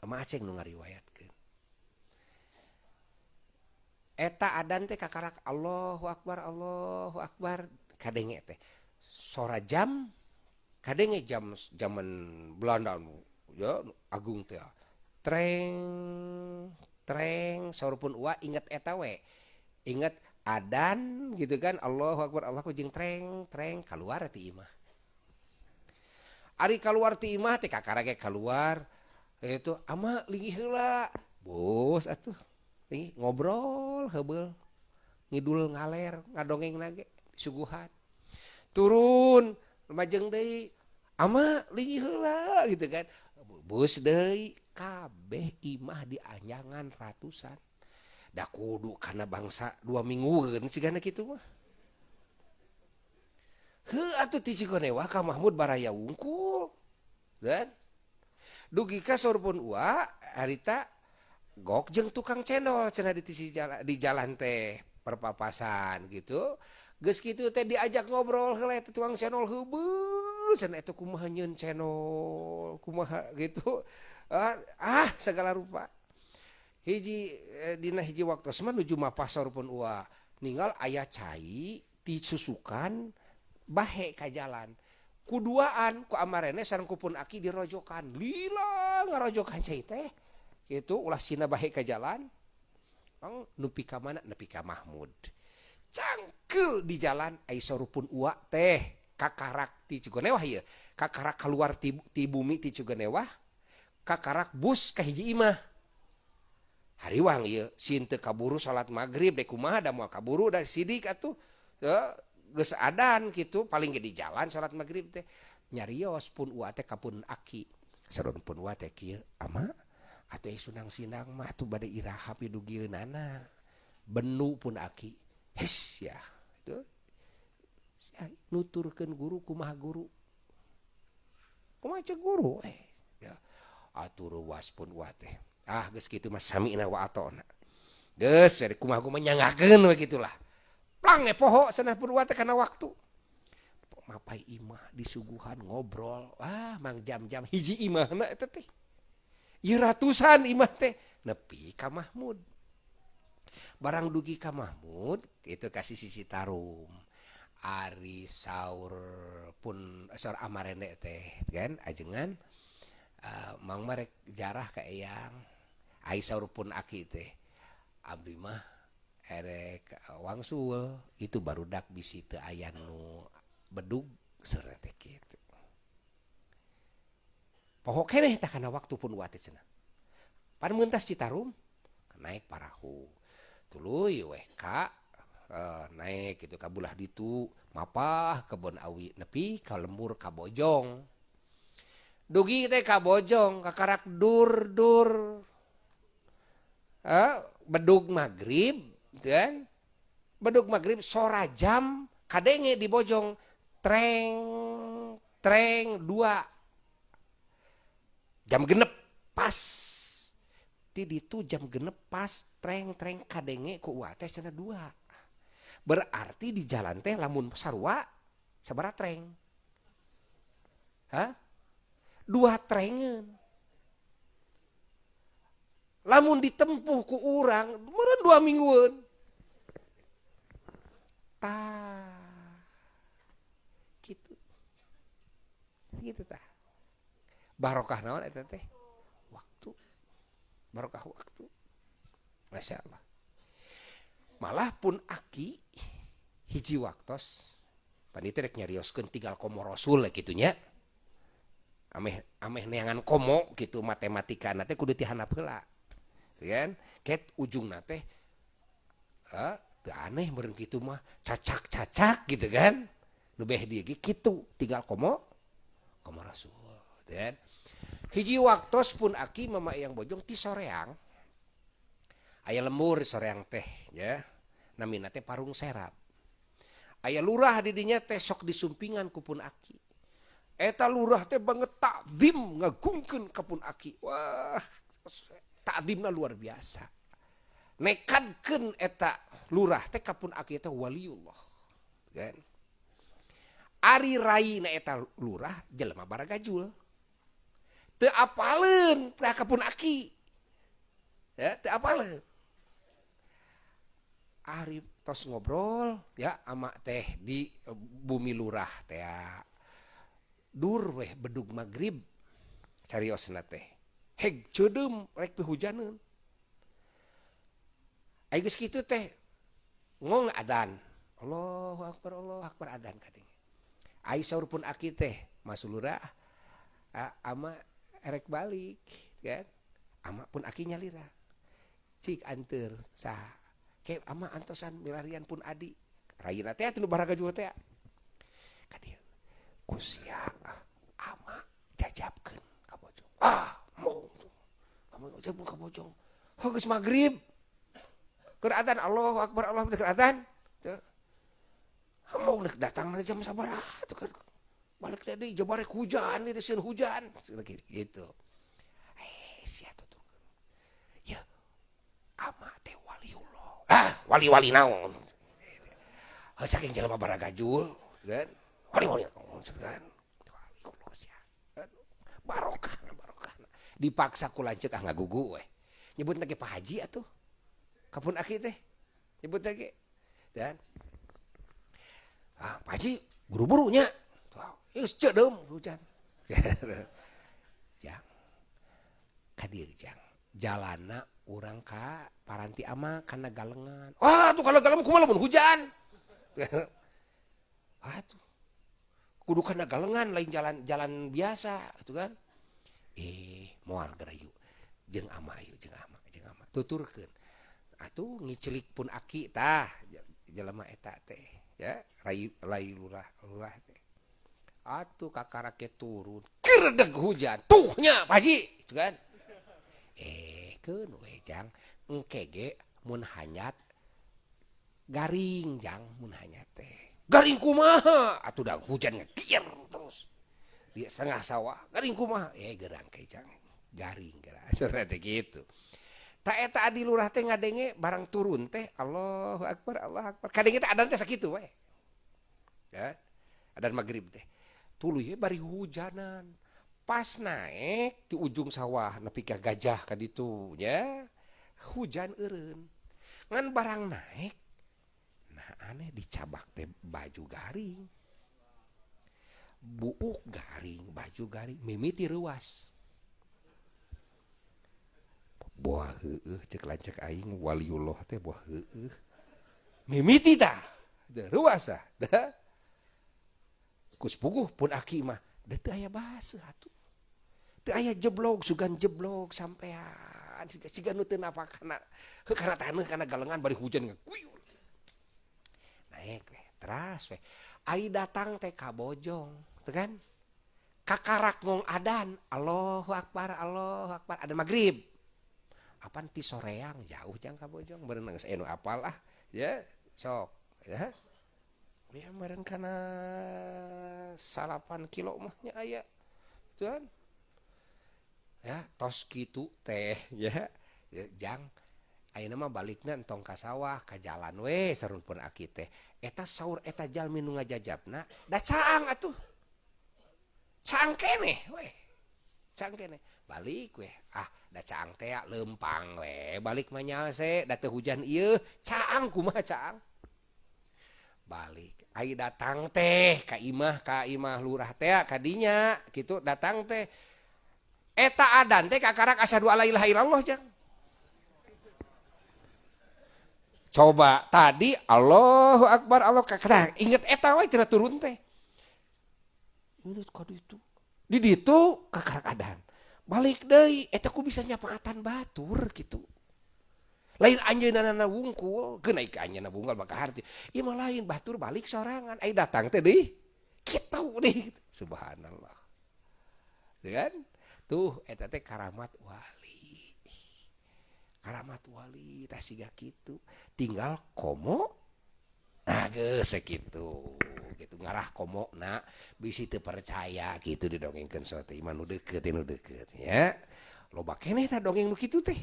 mama aceng nu ngariwayatkeun. Eta adan teh kakarak Allahu akbar Allahu akbar. Kadenge teh sora jam kadenge jam zaman Belanda ya agung teh treng treng saurpun ua inget eta we. Inget adan gitu kan Allahu akbar Allahu jeung treng treng keluar ti imah Ari keluar ti imah teh kakara ge keluar itu ama linggih heula. Bos atuh. Linggih ngobrol hebeul ngidul ngaler ngadongeng lagi suguhan turun majeng deui ama lingi heula gitu kan. Bus deui kabeh imah di anyangan ratusan. Da kudu karena bangsa dua minggu kan sigana kitu mah. Heuh atuh ti Cigonewa ka Mahmud baraya wungkul dan dugi ka sorpun ua harita gok jeung tukang cendol cenah di jalan di jalan teh perpapasan gitu. Geus kitu teh diajak ngobrol heula tukang cendol heubeul cenah itu nyeun channel kumaha gitu ah, ah segala rupa. Hiji eh, Dina hiji waktu nuju pasar pun ua ninggal ayah ti disusukan bahe ka jalan. Kuduaan ku amarene sareng pun aki dirojokan. Lila ngarojokan cai teh. Itu ulah sina bahe ka jalan. Ang nupi ka mana? Nepi ka Mahmud. Cangkel di jalan aisorupun ua teh. kakarak ti Cigonewah ya kakarak keluar ti, ti bumi ti Cigonewah kakarak bus ka hiji imah. Hariwang ieu sin teu kaburu salat maghrib dek kumaha da moal kaburu dari sidik atuh ya, geus adan gitu paling di jalan salat maghrib teh. Nyarios pun uate kapun aki. Sadon pun uate kieu ama atuh eh sunang sinang mah tuh bade iraha pidugieunana benu pun aki. Hes ya nuturkan guru kumah guru? Guru eh. ya atur was pun wateh ah geus kitu gitu Masami wa menyangakan begitulah. Plang eh, poho sana pun wateh karena waktu. Mapai imah disuguhan ngobrol. Wah mang jam-jam hiji imah nah itu teh. Ieu ratusan imah teh. Nepi ka Mahmud. Barang dugi ka Mahmud itu kasih sisi tarum. Ari saur pun saur amarene teh kan ajengan. Uh, mang marek jarah ka eyang. Ai saur pun aki teh. Abdi mah erek wangsul. Itu baru dak bisi teu aya nu bedug serete kitu pohok keneh tah kana waktu pun wate cenah. Pan mentas Citarum naik parahu. Tuluy weh uh, naik gitu kabulah ditu mapah kebon awi nepi ka lembur ka bojong dugi teh ka bojong kakarak dur dur. Uh, bedug maghrib dan bedug maghrib sora jam kadenge di bojong treng treng dua. Jam genep pas. Di ditu jam genep pas treng treng kadenge ku teh dua berarti di jalan teh lamun sarua sabaraha treng. Hah? dua trengen. Lamun ditempuh ku urang meureun dua mingguan. Tah. Gitu. Gitu tah. Barokah naon eta teh? Waktu. Barokah waktu. Masya Allah malah pun aki hiji waktos. Panitia rek nyarioskeun tinggal komo rasul gitunya ameh ameh neangan komo gitu matematika nate kudu tihanap heula kan ket ujung nate eh aneh meureun kitu mah cacak-cacak gitu kan. Beh dia gitu tinggal komo komo rasul kan hiji waktos pun aki mama yang bojong ti soreang aya lembur soreang teh ya. Namina teh parung serap. Aya lurah didinya teh sok disumpingan kupun aki. Eta lurah teh banget takdim ngagungkeun kapun aki. Wah takdimna luar biasa. Nekadkeun eta lurah teh kapun aki eta waliullah kan? Ari rai na eta lurah jelema baragajul. Teu apaleun teh kapun aki. Ya teu apaleun. Ari tos ngobrol ya ama teh di bumi lurah teh dur weh bedug maghrib cariosna teh. Heg ceudem rek hujaneun. Ai geus kitu teh ngong adan. Allahu akbar Allahu akbar adan kadang ai saur pun aki teh masulura ama erek balik kan? Ama pun aki nyalira cik anter sah ke ama antosan milarian pun adi. Rayina teh atuh baraga juga teh kadieu kusia ama jajabkeun ka bojong. Ah mau kamu jajabkeun ka bojong. Oh geus magrib. Keur adzan Allahu akbar Allah keur adzan teu. Mau nek datang jam sabaraha tuh kan. Balik tadi jabarek hujan itu sieun hujan. Gitu wali-wali naon. Saking jelema baragajul kan? Wali-wali naon kan? Barokah barokah. Dipaksa ku lanceuk ah ngagugu we nyebut lagi Pak Haji atuh. Kapun aki teh nyebut lagi dan ah, Pak Haji buru-burunya. Yus cedem hujan. <laughs> jang. Kadir jang. Jalana urang ka paranti ama kana galengan. Wah, tuh kalau galengan kumaha lamun? Hujan. Wah, <laughs> tuh. Kudu kana galengan lain jalan jalan biasa, gitu kan. Eh, mual gerayu. Jeung ama ayu jeung ama jeung ama. Tuturkeun. Atuh ngicelik pun aki tah. Jelema eta teh ya. Rai lai lurah lurah teh atuh kakarake turun. Keredeg hujan. Tuhnya Pak Haji kan eh kejang engkege mun hanyat garing jang mun hanya teh. Garing kumaha? Atau udah hujan kier terus. Di setengah sawah garing kumaha? Eh gerang kejang garing gerang sebenarnya <laughs> teh gitu. Tak eta adi lurah teh ngadenge barang turun teh Allahu Akbar Allah Akbar. Kadang kita adan teh sakitu weh. Ya adan maghrib teh. Tuluy bari hujanan. pas naik di ujung sawah nepikah gajah kan itunya hujan Erun ngan barang naik nah aneh dicabak teh baju garing. Buuk garing baju garing mimiti ruas buah heueuh cek lancek aing waliullah teh buah heueuh. Mimiti tah da ruas ah da kus puguh pun aki mah da teu aya basa atuh. Aya jeblok sugan jeblok sampean siga siga nu teu napakana kana <laughs> taneuh kana galengan bari hujan ngakuyur naik we teras we ai datang teh ka bojong teu kan? Kakarak ngong adan Allahu akbar Allahu akbar ada maghrib. Apaan ti soreang? Jauh jang ka bojong berenang saya nu apal ah ya sok ya. Ya meren kana salapan kilo mahnya aya tuan ya tos gitu teh <laughs> ya. Jangan nama balik entong ka sawah ke jalan we serun pun aki teh. Eta saur eta Jalmin nga da caang atuh. Caang kene we caang kene. Balik we. ah da caang teh ah, lempang we balik manyal se date hujan ieu. Caang kumaha caang? Balik. Ai datang teh ka imah ka imah lurah teh ah, kadinya gitu datang teh. Eta adan teh kakarak asyhadu alla ilaha illallah jang. Coba tadi Allahu akbar Allah kakara inget eta we cenah turun teh. Inget ka ditu? Di ditu kakarak adan. Balik deh eta ku bisa nyapaatan batur gitu. Lain anjeunna na wungkul geuna ke anjeunna wungkul maka harti ieu mah lain batur balik sorangan. Ai datang teh deui kitu deui subhanallah. Kan tuh eta teh Karamat Wali. Karamat Wali tasiga kitu. Tinggal komo? Nah sakitu. gitu ngarah komo na bisi teu percaya gitu didongengkeun suatu iman nu deukeut nu deukeut ya. Loba keneh tak dongeng nu kitu teh.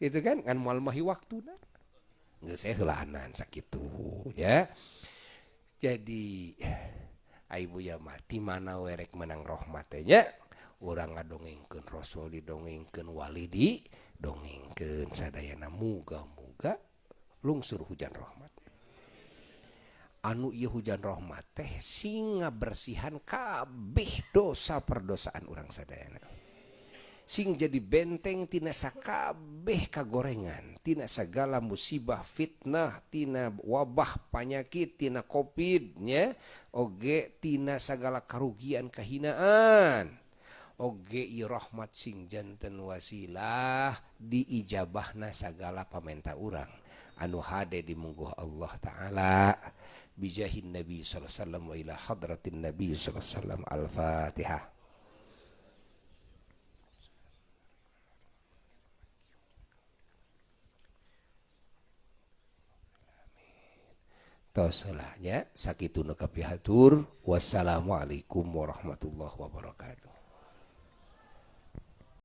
Itu kan kan mual mahi waktu nah. Nggak saya sakitu ya. Jadi ibu ya mati mana werek menang rahmatnya orang ngadongengken Rasul didongengken Walidi dongengken sadayana muga-muga lungsur hujan rahmat. Anu ia hujan rahmat teh singa bersihan kabeh dosa perdosaan orang sadayana. Sing jadi benteng tina sakabeh kagorengan tina segala musibah fitnah tina wabah panyakit tina covid nya oge tina segala kerugian kehinaan. Oge i rahmat sing janten wasilah diijabahna segala pamenta urang. Anu hade di mungguh Allah taala. Bijahin nabi sallallahu alaihi wasallam wa ila hadratin nabi sallallahu alaihi wasallam al-fatihah. Tosalahnya sakitu nu kapihatur. Wassalamualaikum warahmatullahi wabarakatuh